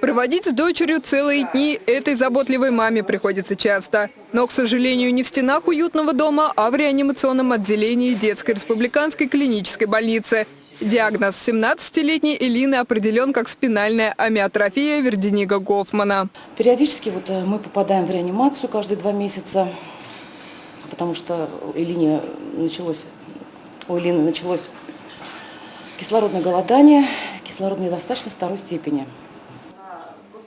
Проводить с дочерью целые дни этой заботливой маме приходится часто. Но, к сожалению, не в стенах уютного дома, а в реанимационном отделении детской республиканской клинической больницы. Диагноз 17-летней Элины определен как спинальная амиотрофия Верденига Гофмана. Периодически вот э, мы попадаем в реанимацию каждые два месяца, потому что у Элине началось, у Элины началось кислородное голодание, кислородная недостаточность второй степени.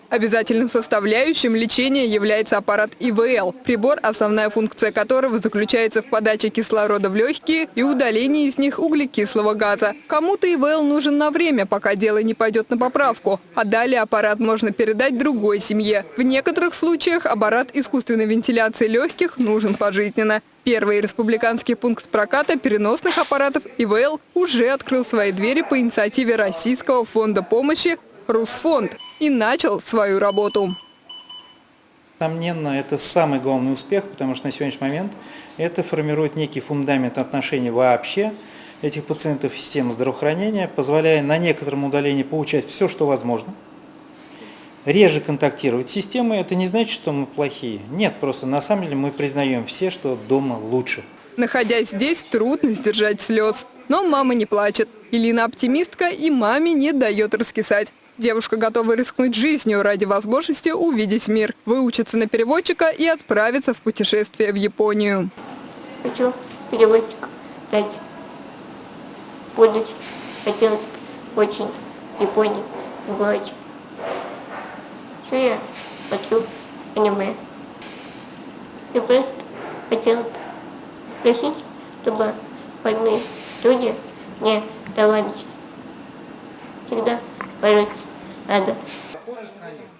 Обязательным составляющим лечения является аппарат ИВЛ, прибор, основная функция которого заключается в подаче кислорода в легкие и удалении из них углекислого газа. Кому-то ИВЛ нужен на время, пока дело не пойдет на поправку, а далее аппарат можно передать другой семье. В некоторых случаях аппарат искусственной вентиляции легких нужен пожизненно. Первый республиканский пункт проката переносных аппаратов ИВЛ уже открыл свои двери по инициативе Российского фонда помощи «Русфонд» и начал свою работу. Несомненно, это самый главный успех, потому что на сегодняшний момент это формирует некий фундамент отношений вообще этих пациентов в системе здравоохранения, позволяя на некотором удалении получать все, что возможно. Реже контактировать с системой, это не значит, что мы плохие. Нет, просто на самом деле мы признаем все, что дома лучше. Находясь здесь, трудно сдержать слез. Но мама не плачет. Илина оптимистка и маме не дает раскисать. Девушка готова рискнуть жизнью ради возможности увидеть мир, выучиться на переводчика и отправиться в путешествие в Японию. Хочу переводчик стать. Будуть. Хотелось очень в Японии побывать. Что я смотрю аниме. Я просто хотела просить, чтобы больные люди не давались. Всегда бороться надо.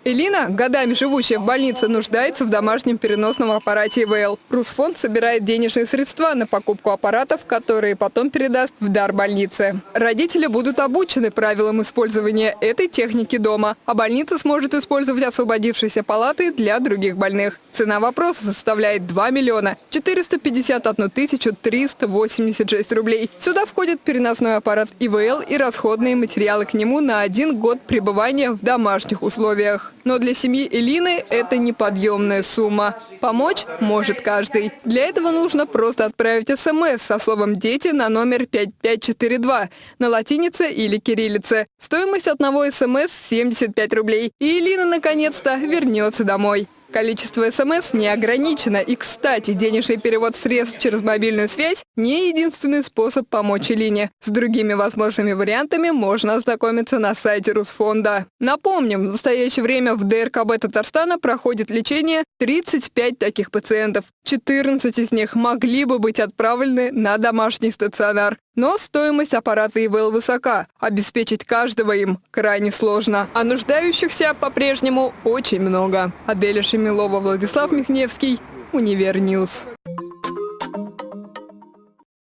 Элина, годами живущая в больнице, нуждается в домашнем переносном аппарате ИВЛ. Русфонд собирает денежные средства на покупку аппаратов, которые потом передаст в дар больнице. Родители будут обучены правилам использования этой техники дома, а больница сможет использовать освободившиеся палаты для других больных. Цена вопроса составляет 2 миллиона 451 тысячу 386 рублей. Сюда входит переносной аппарат ИВЛ и расходные материалы к нему на один год пребывания в домашних условиях. Но для семьи Элины это неподъемная сумма. Помочь может каждый. Для этого нужно просто отправить смс со словом «Дети» на номер 5542 на латинице или кириллице. Стоимость одного смс – 75 рублей. И Элина наконец-то вернется домой. Количество СМС не ограничено. И, кстати, денежный перевод средств через мобильную связь – не единственный способ помочь Илине. С другими возможными вариантами можно ознакомиться на сайте Русфонда. Напомним, в настоящее время в ДРКБ Татарстана проходит лечение 35 таких пациентов. 14 из них могли бы быть отправлены на домашний стационар. Но стоимость аппарата ИВЛ высока. Обеспечить каждого им крайне сложно. А нуждающихся по-прежнему очень много. Аделя Шамилова, Владислав Михневский, Универ News.